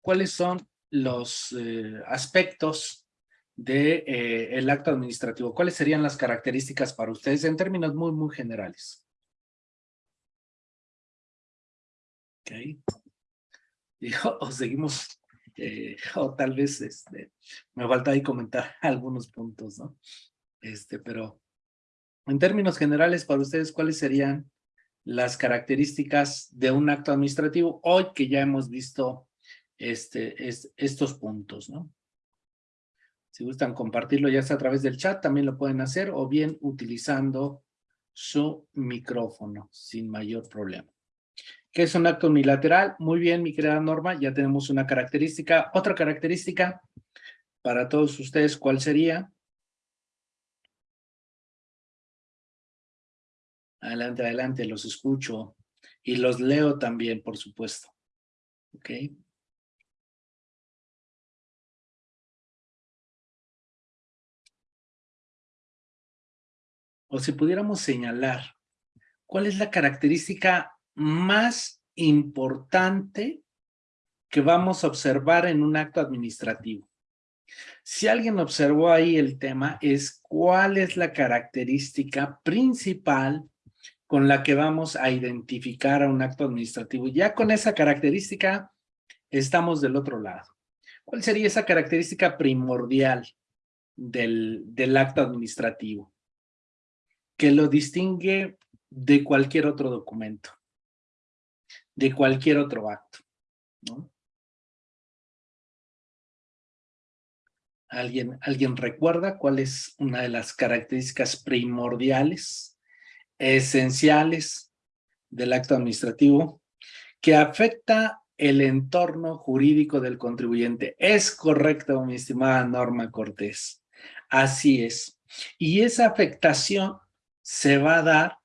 cuáles son los eh, aspectos del de, el acto administrativo. ¿Cuáles serían las características para ustedes en términos muy, muy generales? Ok. o seguimos, eh, o tal vez este, me falta ahí comentar algunos puntos, ¿no? Este, pero en términos generales, para ustedes, ¿cuáles serían las características de un acto administrativo hoy que ya hemos visto este, es, estos puntos, ¿no? Si gustan compartirlo ya sea a través del chat, también lo pueden hacer o bien utilizando su micrófono sin mayor problema. ¿Qué es un acto unilateral? Muy bien, mi querida Norma, ya tenemos una característica. Otra característica para todos ustedes, ¿cuál sería? Adelante, adelante, los escucho. Y los leo también, por supuesto. ¿Ok? O si pudiéramos señalar, ¿cuál es la característica más importante que vamos a observar en un acto administrativo? Si alguien observó ahí el tema, es cuál es la característica principal con la que vamos a identificar a un acto administrativo. Ya con esa característica estamos del otro lado. ¿Cuál sería esa característica primordial del, del acto administrativo? Que lo distingue de cualquier otro documento, de cualquier otro acto. ¿Alguien, ¿Alguien recuerda cuál es una de las características primordiales esenciales del acto administrativo que afecta el entorno jurídico del contribuyente. Es correcto, mi estimada Norma Cortés. Así es. Y esa afectación se va a dar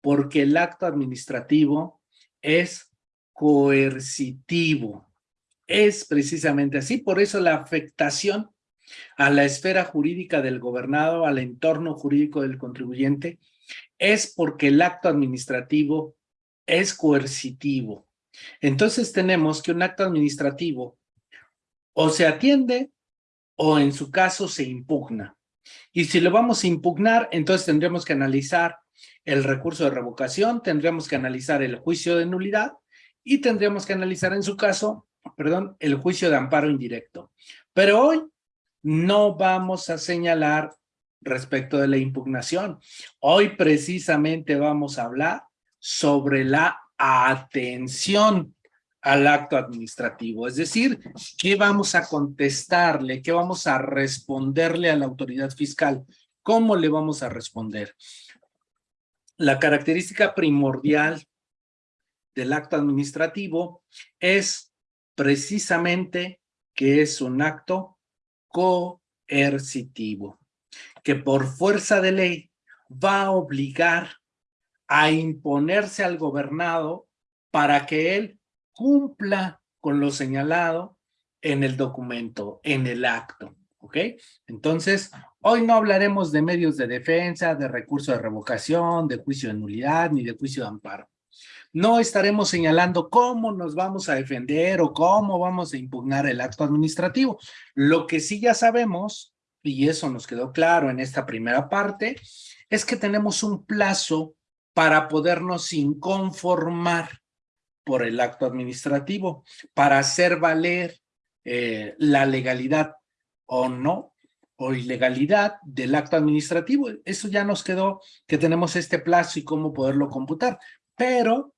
porque el acto administrativo es coercitivo. Es precisamente así, por eso la afectación a la esfera jurídica del gobernado, al entorno jurídico del contribuyente, es porque el acto administrativo es coercitivo. Entonces tenemos que un acto administrativo o se atiende o en su caso se impugna. Y si lo vamos a impugnar, entonces tendremos que analizar el recurso de revocación, tendremos que analizar el juicio de nulidad y tendremos que analizar en su caso, perdón, el juicio de amparo indirecto. Pero hoy no vamos a señalar respecto de la impugnación. Hoy precisamente vamos a hablar sobre la atención al acto administrativo, es decir, ¿qué vamos a contestarle? ¿Qué vamos a responderle a la autoridad fiscal? ¿Cómo le vamos a responder? La característica primordial del acto administrativo es precisamente que es un acto coercitivo que por fuerza de ley va a obligar a imponerse al gobernado para que él cumpla con lo señalado en el documento, en el acto, ¿ok? Entonces, hoy no hablaremos de medios de defensa, de recurso de revocación, de juicio de nulidad, ni de juicio de amparo. No estaremos señalando cómo nos vamos a defender o cómo vamos a impugnar el acto administrativo. Lo que sí ya sabemos y eso nos quedó claro en esta primera parte, es que tenemos un plazo para podernos inconformar por el acto administrativo, para hacer valer eh, la legalidad o no, o ilegalidad del acto administrativo. Eso ya nos quedó que tenemos este plazo y cómo poderlo computar, pero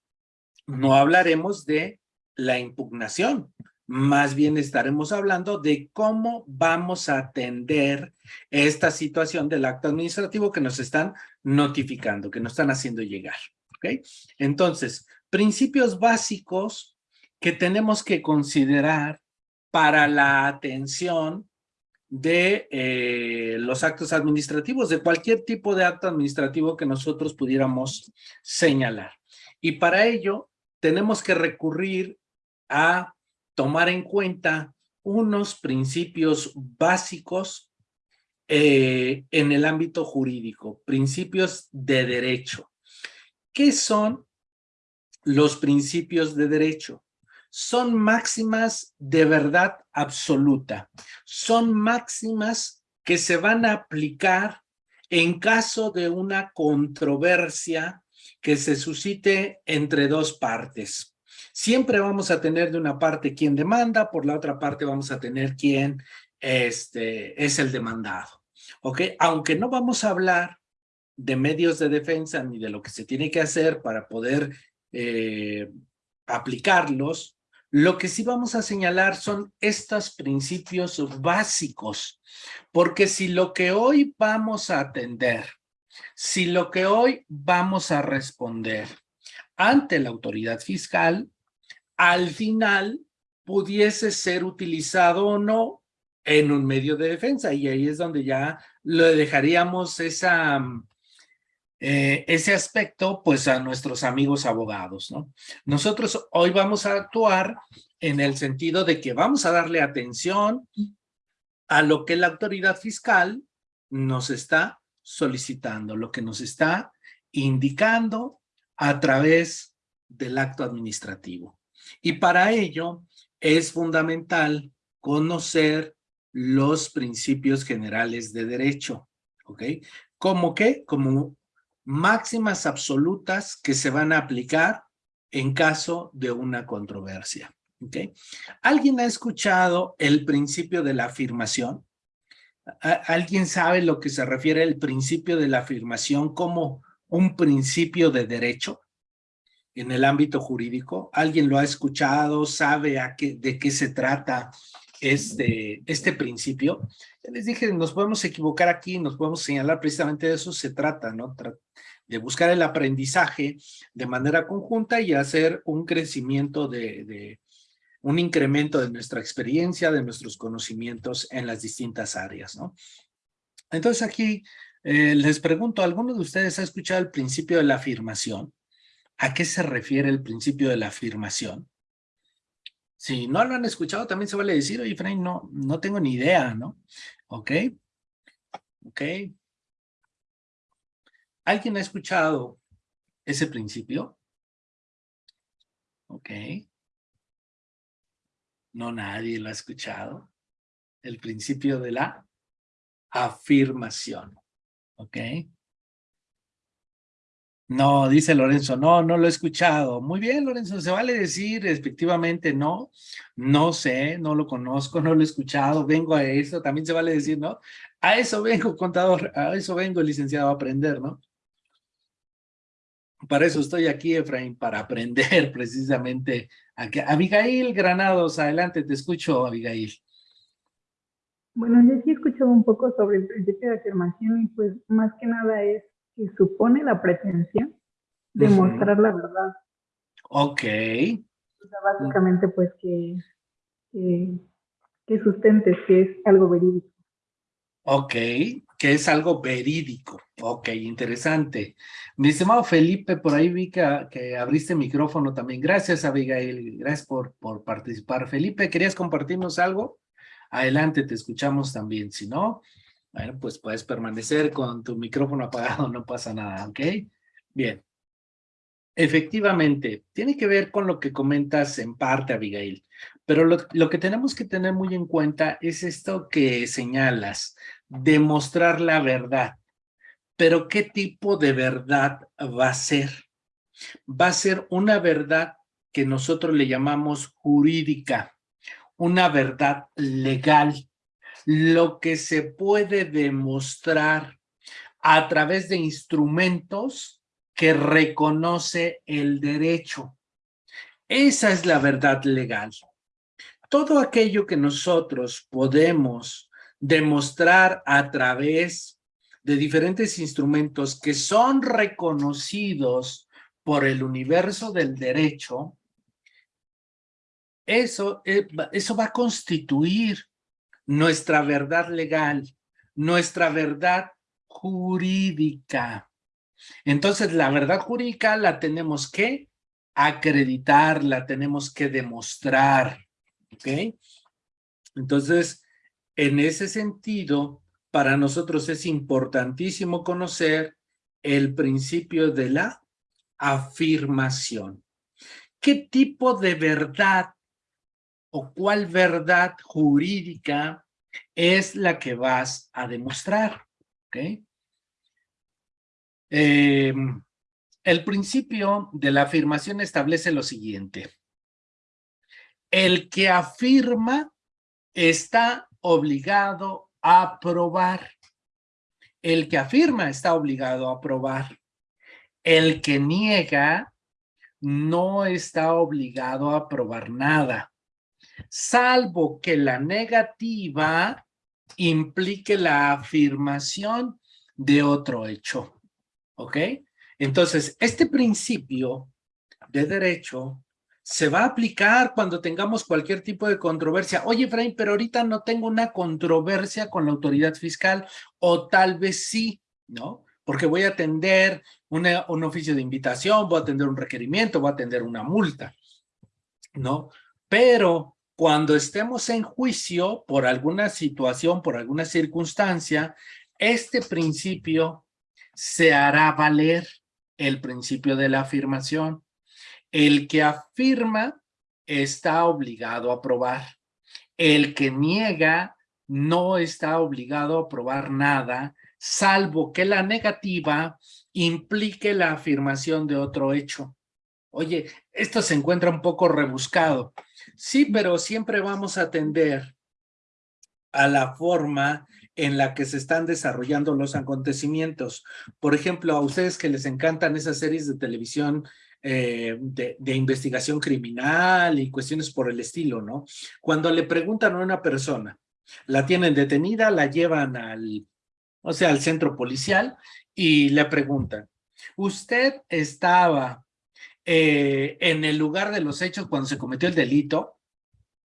no hablaremos de la impugnación, más bien estaremos hablando de cómo vamos a atender esta situación del acto administrativo que nos están notificando, que nos están haciendo llegar. ¿ok? Entonces, principios básicos que tenemos que considerar para la atención de eh, los actos administrativos, de cualquier tipo de acto administrativo que nosotros pudiéramos señalar. Y para ello tenemos que recurrir a tomar en cuenta unos principios básicos eh, en el ámbito jurídico, principios de derecho. ¿Qué son los principios de derecho? son máximas de verdad absoluta. Son máximas que se van a aplicar en caso de una controversia que se suscite entre dos partes. Siempre vamos a tener de una parte quien demanda, por la otra parte vamos a tener quien este, es el demandado. ¿Ok? Aunque no vamos a hablar de medios de defensa ni de lo que se tiene que hacer para poder eh, aplicarlos, lo que sí vamos a señalar son estos principios básicos, porque si lo que hoy vamos a atender, si lo que hoy vamos a responder ante la autoridad fiscal, al final pudiese ser utilizado o no en un medio de defensa, y ahí es donde ya le dejaríamos esa eh, ese aspecto pues a nuestros amigos abogados, ¿no? Nosotros hoy vamos a actuar en el sentido de que vamos a darle atención a lo que la autoridad fiscal nos está solicitando, lo que nos está indicando a través del acto administrativo. Y para ello es fundamental conocer los principios generales de derecho, ¿ok? ¿Cómo qué? Como máximas absolutas que se van a aplicar en caso de una controversia. ¿Alguien ha escuchado el principio de la afirmación? ¿Alguien sabe lo que se refiere al principio de la afirmación como un principio de derecho en el ámbito jurídico? ¿Alguien lo ha escuchado? ¿Sabe qué, de qué se trata este, este principio? les dije, nos podemos equivocar aquí, nos podemos señalar, precisamente de eso se trata, ¿no? de buscar el aprendizaje de manera conjunta y hacer un crecimiento de, un incremento de nuestra experiencia, de nuestros conocimientos en las distintas áreas, ¿no? Entonces aquí eh, les pregunto, ¿alguno de ustedes ha escuchado el principio de la afirmación? ¿A qué se refiere el principio de la afirmación? Si no lo han escuchado, también se vale decir, oye, Frank, no, no tengo ni idea, ¿no? ¿Ok? ¿Ok? ¿Alguien ha escuchado ese principio? Ok. No, nadie lo ha escuchado. El principio de la afirmación. ¿Ok? No, dice Lorenzo, no, no lo he escuchado. Muy bien, Lorenzo, se vale decir efectivamente no, no sé, no lo conozco, no lo he escuchado, vengo a eso, también se vale decir no. A eso vengo, contador, a eso vengo, licenciado, a aprender, ¿no? Para eso estoy aquí, Efraín, para aprender precisamente. Abigail Granados, adelante, te escucho, Abigail. Bueno, yo sí he escuchado un poco sobre el principio de afirmación y pues más que nada es que supone la pretensión de mostrar la verdad. Ok. O sea, básicamente pues que, que, que sustentes que es algo verídico. Ok, que es algo verídico. Ok, interesante. Mi estimado Felipe, por ahí vi que, abriste micrófono también. Gracias, Abigail. Gracias por, por participar. Felipe, ¿querías compartirnos algo? Adelante, te escuchamos también. Si no, bueno, pues puedes permanecer con tu micrófono apagado, no pasa nada, ¿ok? Bien. Efectivamente, tiene que ver con lo que comentas en parte, Abigail, pero lo, lo, que tenemos que tener muy en cuenta es esto que señalas, demostrar la verdad. Pero ¿qué tipo de verdad va a ser? Va a ser una verdad que nosotros le llamamos jurídica, una verdad legal, lo que se puede demostrar a través de instrumentos que reconoce el derecho. Esa es la verdad legal. Todo aquello que nosotros podemos demostrar a través de diferentes instrumentos que son reconocidos por el universo del derecho, eso, eh, eso va a constituir nuestra verdad legal, nuestra verdad jurídica. Entonces, la verdad jurídica la tenemos que acreditar, la tenemos que demostrar, ¿ok? Entonces, en ese sentido, para nosotros es importantísimo conocer el principio de la afirmación. ¿Qué tipo de verdad o cuál verdad jurídica es la que vas a demostrar. Em, el principio de la afirmación establece lo siguiente. El que afirma está obligado a probar. El que afirma está obligado a probar. El que niega no está obligado a probar nada, salvo que la negativa implique la afirmación de otro hecho. ¿Ok? Entonces, este principio de derecho se va a aplicar cuando tengamos cualquier tipo de controversia. Oye, Efraín, pero ahorita no tengo una controversia con la autoridad fiscal, o tal vez sí, ¿no? Porque voy a atender un oficio de invitación, voy a atender un requerimiento, voy a atender una multa, ¿no? Pero cuando estemos en juicio por alguna situación, por alguna circunstancia, este principio se hará valer el principio de la afirmación. El que afirma está obligado a probar. El que niega no está obligado a probar nada, salvo que la negativa implique la afirmación de otro hecho. Oye, esto se encuentra un poco rebuscado. Sí, pero siempre vamos a atender a la forma en la que se están desarrollando los acontecimientos. Por ejemplo, a ustedes que les encantan esas series de televisión eh, de, de, investigación criminal y cuestiones por el estilo, ¿no? Cuando le preguntan a una persona, la tienen detenida, la llevan al, o sea, al centro policial y le preguntan, ¿usted estaba eh, en el lugar de los hechos cuando se cometió el delito?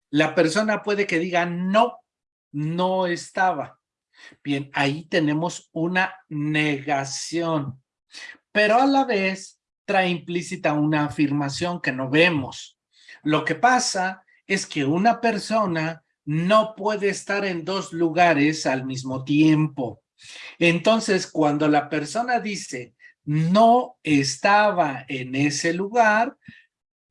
La persona puede que diga, no, no estaba. Bien, ahí tenemos una negación, pero a la vez trae implícita una afirmación que no vemos. Lo que pasa es que una persona no puede estar en dos lugares al mismo tiempo. Entonces, cuando la persona dice, no estaba en ese lugar,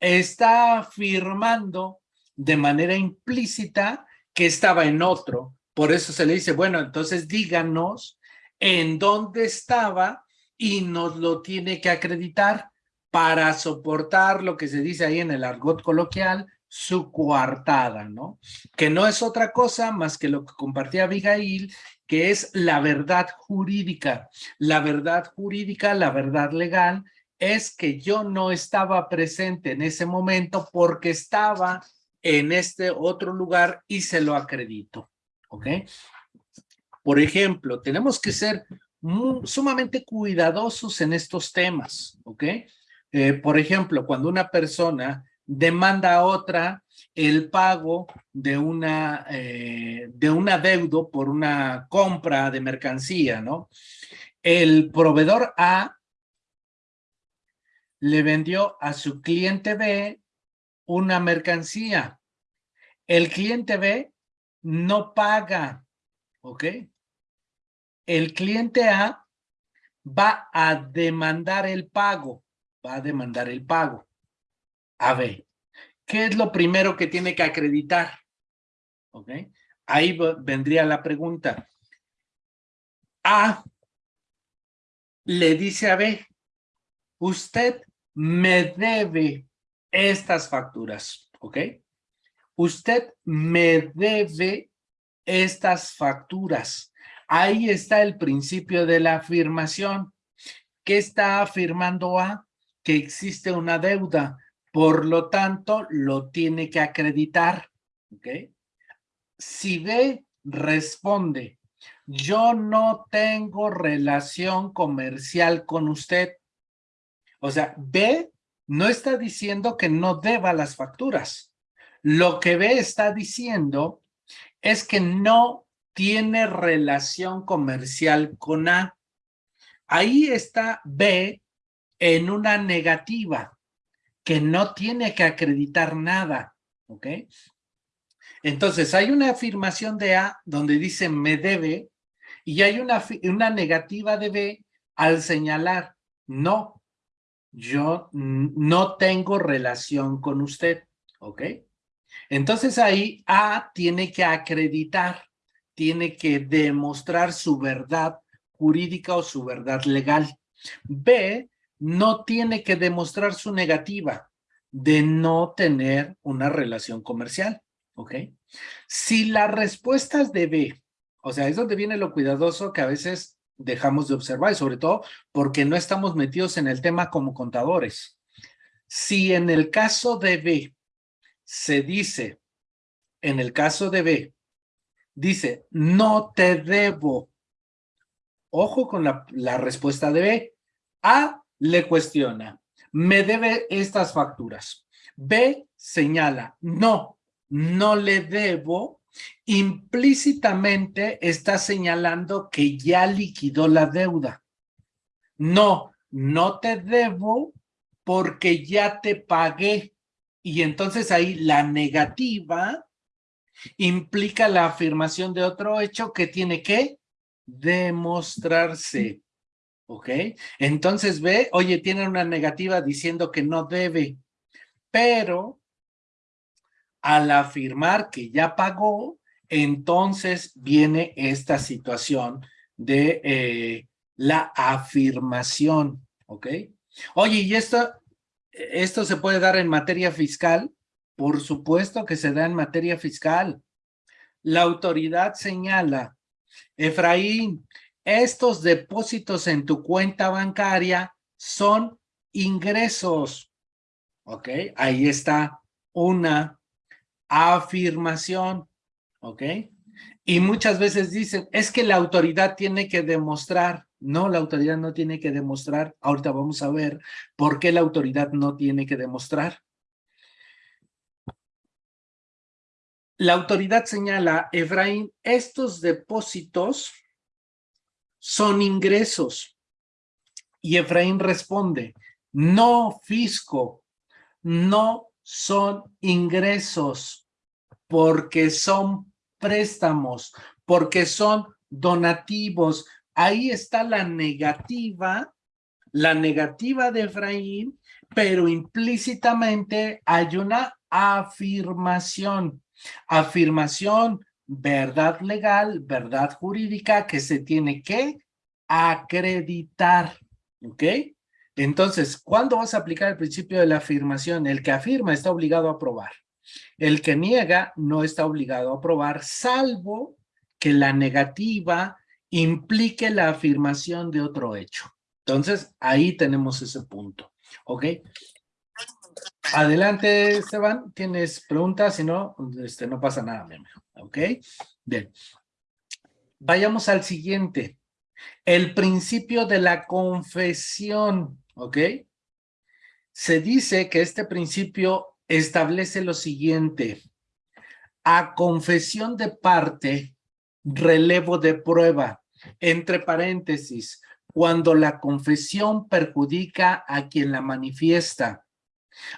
está afirmando de manera implícita que estaba en otro. Por eso se le dice, bueno, entonces díganos en dónde estaba y nos lo tiene que acreditar para soportar lo que se dice ahí en el argot coloquial, su coartada, ¿no? Que no es otra cosa más que lo que compartía Abigail, que es la verdad jurídica. La verdad jurídica, la verdad legal, es que yo no estaba presente en ese momento porque estaba en este otro lugar y se lo acredito, ¿ok? Por ejemplo, tenemos que ser sumamente cuidadosos en estos temas, ¿ok? Eh, por ejemplo, cuando una persona demanda a otra el pago de una, eh, de un adeudo por una compra de mercancía, ¿no? El proveedor A le vendió a su cliente B una mercancía. El cliente B no paga, ¿ok? El cliente A va a demandar el pago, va a demandar el pago. A ver, ¿qué es lo primero que tiene que acreditar? ¿Ok? Ahí vendría la pregunta. A le dice a B, usted me debe estas facturas, ¿ok? Usted me debe estas facturas. Ahí está el principio de la afirmación. ¿Qué está afirmando A? Que existe una deuda. Por lo tanto, lo tiene que acreditar. Si B responde, yo no tengo relación comercial con usted. O sea, B no está diciendo que no deba las facturas. Lo que B está diciendo es que no tiene relación comercial con A. Ahí está B en una negativa que no tiene que acreditar nada, ¿ok? Entonces, hay una afirmación de A donde dice me debe y hay una, una negativa de B al señalar no, yo no tengo relación con usted, ¿ok? Entonces ahí A tiene que acreditar, tiene que demostrar su verdad jurídica o su verdad legal. B no tiene que demostrar su negativa de no tener una relación comercial, ¿ok? Si las respuestas de B, o sea, es donde viene lo cuidadoso que a veces dejamos de observar y sobre todo porque no estamos metidos en el tema como contadores. Si en el caso de B se dice, en el caso de B, dice, no te debo. Ojo con la, la respuesta de B. A le cuestiona, me debe estas facturas. B señala, no, no le debo. Implícitamente está señalando que ya liquidó la deuda. No, no te debo porque ya te pagué. Y entonces ahí la negativa implica la afirmación de otro hecho que tiene que demostrarse. ¿Ok? Entonces ve, oye, tiene una negativa diciendo que no debe, pero al afirmar que ya pagó, entonces viene esta situación de eh, la afirmación, ¿ok? Oye, ¿y esto, esto se puede dar en materia fiscal? Por supuesto que se da en materia fiscal. La autoridad señala, Efraín, estos depósitos en tu cuenta bancaria son ingresos. ¿Ok? Ahí está una afirmación. ¿Ok? Y muchas veces dicen, es que la autoridad tiene que demostrar. No, la autoridad no tiene que demostrar. Ahorita vamos a ver por qué la autoridad no tiene que demostrar. La autoridad señala, Efraín, estos depósitos son ingresos. Y Efraín responde, no fisco, no son ingresos, porque son préstamos, porque son donativos. Ahí está la negativa, la negativa de Efraín, pero implícitamente hay una afirmación. Afirmación verdad legal, verdad jurídica que se tiene que acreditar, ¿ok? Entonces, ¿cuándo vas a aplicar el principio de la afirmación? El que afirma está obligado a aprobar. El que niega no está obligado a aprobar, salvo que la negativa implique la afirmación de otro hecho. Entonces, ahí tenemos ese punto, ¿ok? Adelante, Esteban, ¿tienes preguntas? Si no, este, no pasa nada, mi. ¿Ok? Bien. Vayamos al siguiente. El principio de la confesión. ¿Ok? Se dice que este principio establece lo siguiente. A confesión de parte, relevo de prueba. Entre paréntesis, cuando la confesión perjudica a quien la manifiesta.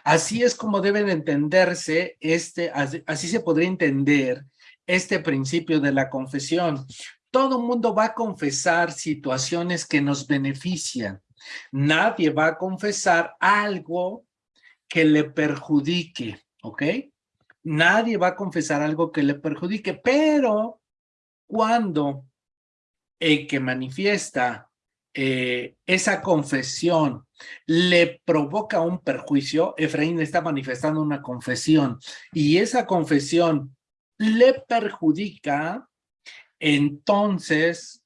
Así es como deben entenderse, este, así se podría entender este principio de la confesión. Todo mundo va a confesar situaciones que nos benefician. Nadie va a confesar algo que le perjudique, ¿ok? Nadie va a confesar algo que le perjudique, pero cuando el que manifiesta eh, esa confesión le provoca un perjuicio, Efraín está manifestando una confesión y esa confesión le perjudica, entonces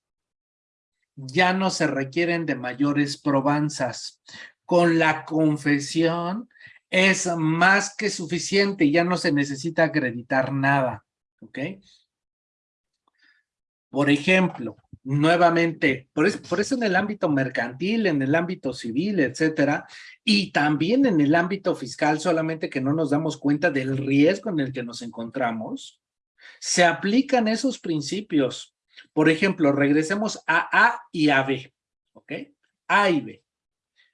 ya no se requieren de mayores probanzas. Con la confesión es más que suficiente, ya no se necesita acreditar nada, ¿ok? Por ejemplo, nuevamente, por eso, en el ámbito mercantil, en el ámbito civil, etcétera, y también en el ámbito fiscal, solamente que no nos damos cuenta del riesgo en el que nos encontramos, se aplican esos principios. Por ejemplo, regresemos a A y a B, ¿ok? A y B,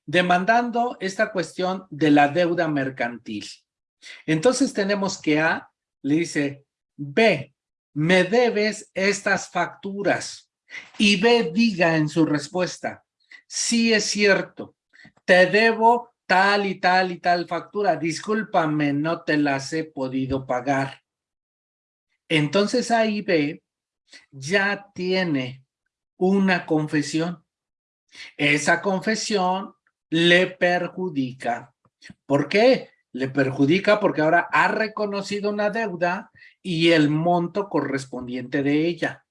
demandando esta cuestión de la deuda mercantil. Entonces tenemos que A le dice, B, me debes estas facturas. Y B diga en su respuesta, sí es cierto, te debo tal y tal y tal factura, discúlpame, no te las he podido pagar. Entonces ahí ve, ya tiene una confesión. Esa confesión le perjudica. ¿Por qué? Le perjudica porque ahora ha reconocido una deuda y el monto correspondiente de ella.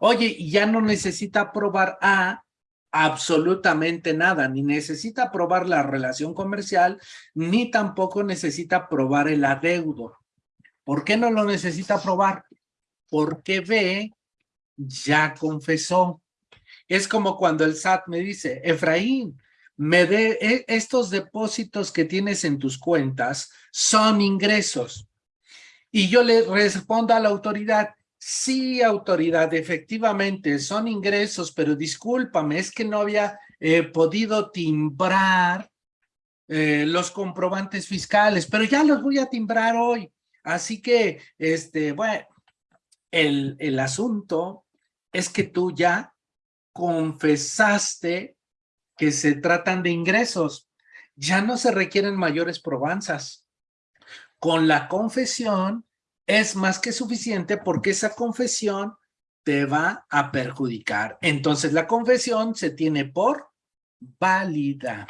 Oye, ya no necesita probar A absolutamente nada, ni necesita probar la relación comercial, ni tampoco necesita probar el adeudo. ¿Por qué no lo necesita probar? Porque B ya confesó. Es como cuando el SAT me dice, Efraín, me de e, estos depósitos que tienes en tus cuentas son ingresos. Y yo le respondo a la autoridad, sí, autoridad, efectivamente son ingresos, pero discúlpame, es que no había eh, podido timbrar eh, los comprobantes fiscales, pero ya los voy a timbrar hoy. Así que, este, bueno, el, el asunto es que tú ya confesaste que se tratan de ingresos. Ya no se requieren mayores probanzas. Con la confesión es más que suficiente porque esa confesión te va a perjudicar. Entonces la confesión se tiene por válida.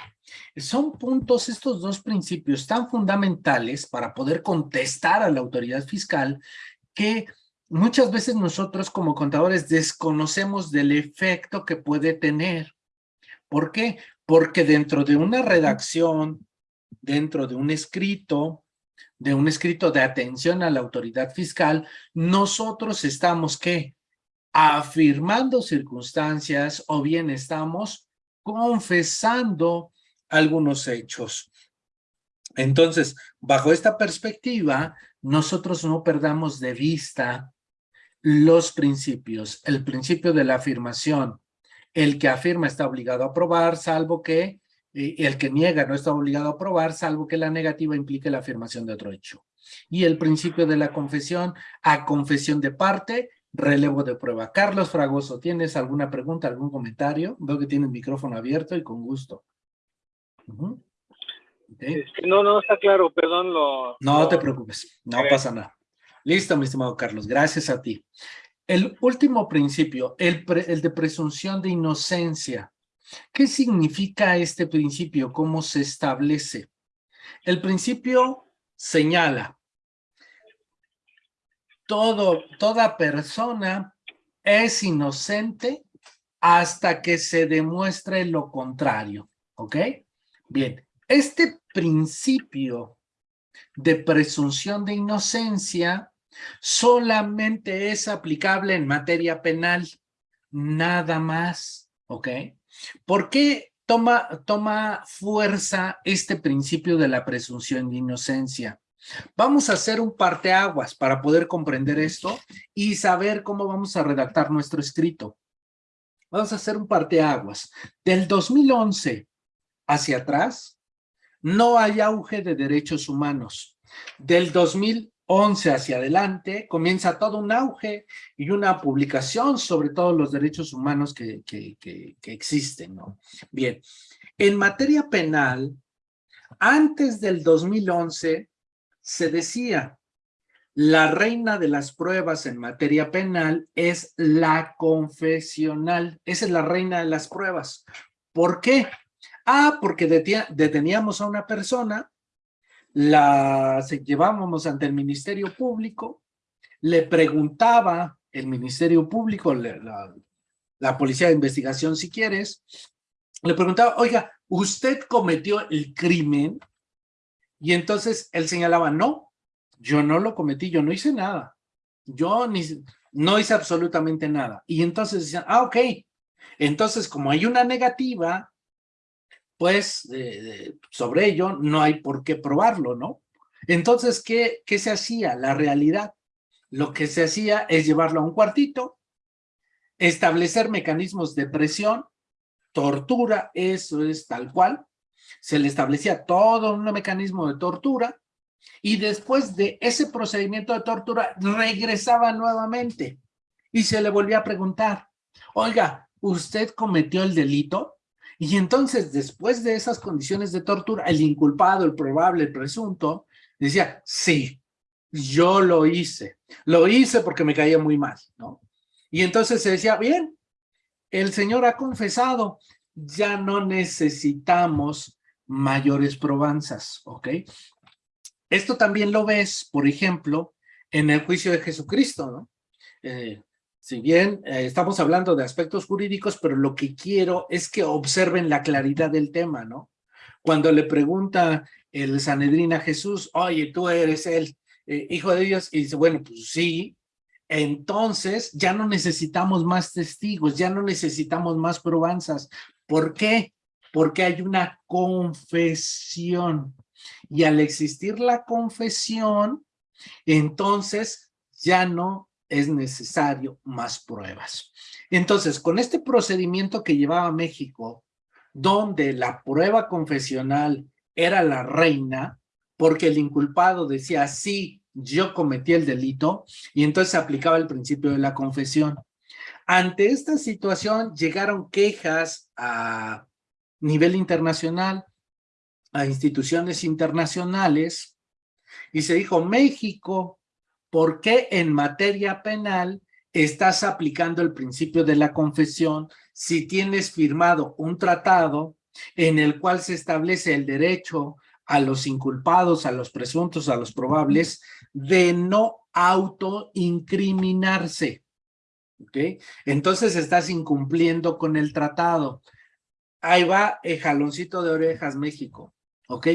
Son puntos, estos dos principios tan fundamentales para poder contestar a la autoridad fiscal que muchas veces nosotros como contadores desconocemos del efecto que puede tener. ¿Por qué? Porque dentro de una redacción, dentro de un escrito, de un escrito de atención a la autoridad fiscal, nosotros estamos, ¿qué? Afirmando circunstancias o bien estamos confesando algunos hechos. Entonces, bajo esta perspectiva, nosotros no perdamos de vista los principios. El principio de la afirmación. El que afirma está obligado a probar, salvo que el que niega no está obligado a probar, salvo que la negativa implique la afirmación de otro hecho. Y el principio de la confesión, a confesión de parte, relevo de prueba. Carlos Fragoso, ¿tienes alguna pregunta, algún comentario? Veo que tiene el micrófono abierto y con gusto. no, no está claro, perdón. Lo, no te preocupes, no pasa nada. Listo, mi estimado Carlos, gracias a ti. El último principio, el, el de presunción de inocencia. ¿Qué significa este principio? ¿Cómo se establece? El principio señala, todo, toda persona es inocente hasta que se demuestre lo contrario, ¿ok? Bien, este principio de presunción de inocencia solamente es aplicable en materia penal, nada más, ¿ok? ¿Por qué toma, toma fuerza este principio de la presunción de inocencia? Vamos a hacer un parteaguas para poder comprender esto y saber cómo vamos a redactar nuestro escrito. Vamos a hacer un parteaguas. Del 2011 hacia atrás, no hay auge de derechos humanos. Del 2000 11 hacia adelante, comienza todo un auge y una publicación sobre todos los derechos humanos que, que, existen, ¿no? Bien, en materia penal, antes del 2011 se decía, la reina de las pruebas en materia penal es la confesional, esa es la reina de las pruebas. ¿Por qué? Ah, porque deteníamos a una persona la llevábamos ante el Ministerio Público, le preguntaba el Ministerio Público, la, la Policía de Investigación si quieres, le preguntaba, oiga, ¿usted cometió el crimen? Y entonces él señalaba, no, yo no lo cometí, yo no hice nada. Yo ni, no hice absolutamente nada. Y entonces decían, ah, ok. Entonces, como hay una negativa, pues sobre ello no hay por qué probarlo, ¿no? Entonces, ¿qué, ¿qué se hacía? La realidad. Lo que se hacía es llevarlo a un cuartito, establecer mecanismos de presión, tortura, eso es tal cual. Se le establecía todo un mecanismo de tortura y después de ese procedimiento de tortura regresaba nuevamente y se le volvía a preguntar, oiga, ¿usted cometió el delito? Y entonces, después de esas condiciones de tortura, el inculpado, el probable, el presunto, decía, sí, yo lo hice. Lo hice porque me caía muy mal, ¿no? Y entonces se decía, bien, el Señor ha confesado, ya no necesitamos mayores probanzas, ¿ok? Esto también lo ves, por ejemplo, en el juicio de Jesucristo, ¿no? Eh, si bien eh, estamos hablando de aspectos jurídicos, pero lo que quiero es que observen la claridad del tema, ¿no? Cuando le pregunta el Sanedrín a Jesús, oye, tú eres el eh, hijo de Dios, y dice, bueno, pues sí, entonces ya no necesitamos más testigos, ya no necesitamos más probanzas. ¿Por qué? Porque hay una confesión. Y al existir la confesión, entonces ya no es necesario más pruebas. Entonces, con este procedimiento que llevaba México, donde la prueba confesional era la reina, porque el inculpado decía, sí, yo cometí el delito, y entonces se aplicaba el principio de la confesión. Ante esta situación llegaron quejas a nivel internacional, a instituciones internacionales, y se dijo, México, ¿por qué en materia penal estás aplicando el principio de la confesión si tienes firmado un tratado en el cual se establece el derecho a los inculpados, a los presuntos, a los probables, de no autoincriminarse. ¿Ok? Entonces estás incumpliendo con el tratado. Ahí va el jaloncito de orejas México. ¿Ok?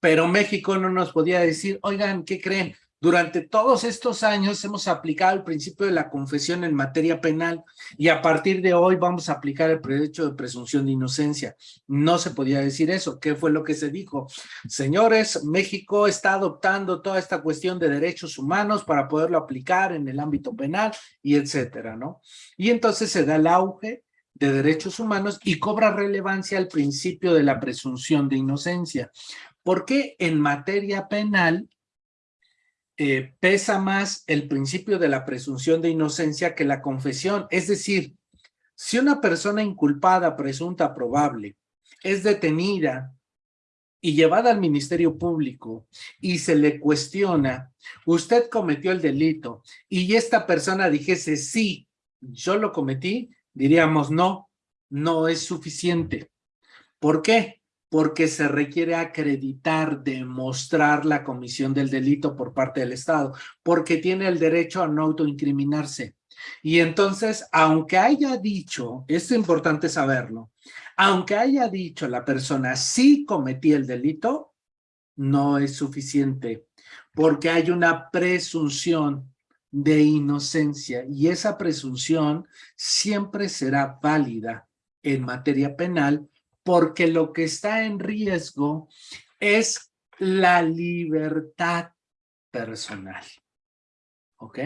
Pero México no nos podía decir, oigan, ¿qué creen? Durante todos estos años hemos aplicado el principio de la confesión en materia penal y a partir de hoy vamos a aplicar el derecho de presunción de inocencia. No se podía decir eso. ¿Qué fue lo que se dijo? Señores, México está adoptando toda esta cuestión de derechos humanos para poderlo aplicar en el ámbito penal y etcétera, ¿no? Y entonces se da el auge de derechos humanos y cobra relevancia el principio de la presunción de inocencia. ¿Por qué en materia penal eh, pesa más el principio de la presunción de inocencia que la confesión. Es decir, si una persona inculpada, presunta, probable, es detenida y llevada al Ministerio Público y se le cuestiona, usted cometió el delito y esta persona dijese, sí, yo lo cometí, diríamos, no, no es suficiente. ¿Por qué? Porque se requiere acreditar, demostrar la comisión del delito por parte del Estado, porque tiene el derecho a no autoincriminarse. Y entonces, aunque haya dicho, es importante saberlo, aunque haya dicho la persona sí cometí el delito, no es suficiente, porque hay una presunción de inocencia y esa presunción siempre será válida en materia penal porque lo que está en riesgo es la libertad personal. ¿Ok?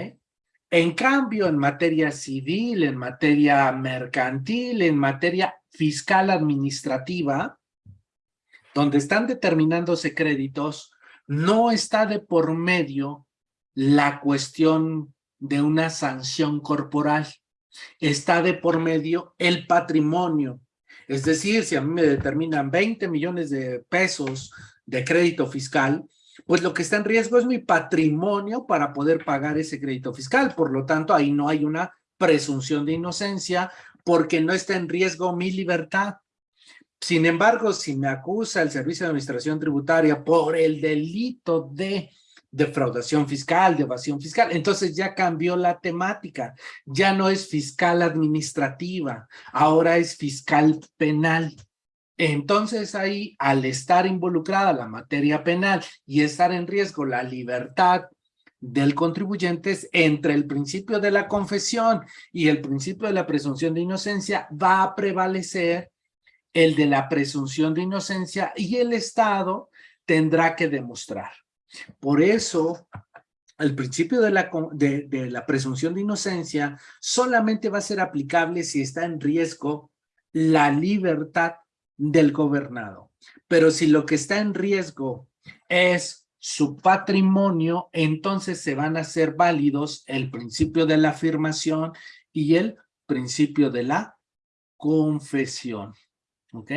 En cambio, en materia civil, en materia mercantil, en materia fiscal administrativa, donde están determinándose créditos, no está de por medio la cuestión de una sanción corporal. Está de por medio el patrimonio, es decir, si a mí me determinan 20 millones de pesos de crédito fiscal, pues lo que está en riesgo es mi patrimonio para poder pagar ese crédito fiscal. Por lo tanto, ahí no hay una presunción de inocencia porque no está en riesgo mi libertad. Sin embargo, si me acusa el Servicio de Administración Tributaria por el delito de defraudación fiscal, de evasión fiscal. Entonces ya cambió la temática, ya no es fiscal administrativa, ahora es fiscal penal. Entonces ahí, al estar involucrada la materia penal y estar en riesgo la libertad del contribuyente entre el principio de la confesión y el principio de la presunción de inocencia, va a prevalecer el de la presunción de inocencia y el Estado tendrá que demostrar. Por eso, el principio de la, presunción de inocencia solamente va a ser aplicable si está en riesgo la libertad del gobernado. Pero si lo que está en riesgo es su patrimonio, entonces se van a hacer válidos el principio de la afirmación y el principio de la confesión. ¿Ok?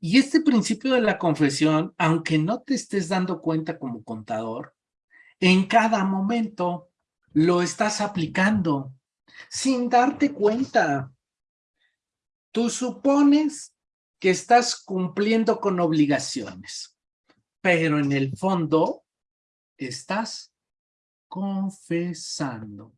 Y este principio de la confesión, aunque no te estés dando cuenta como contador, en cada momento lo estás aplicando sin darte cuenta. Tú supones que estás cumpliendo con obligaciones, pero en el fondo estás confesando.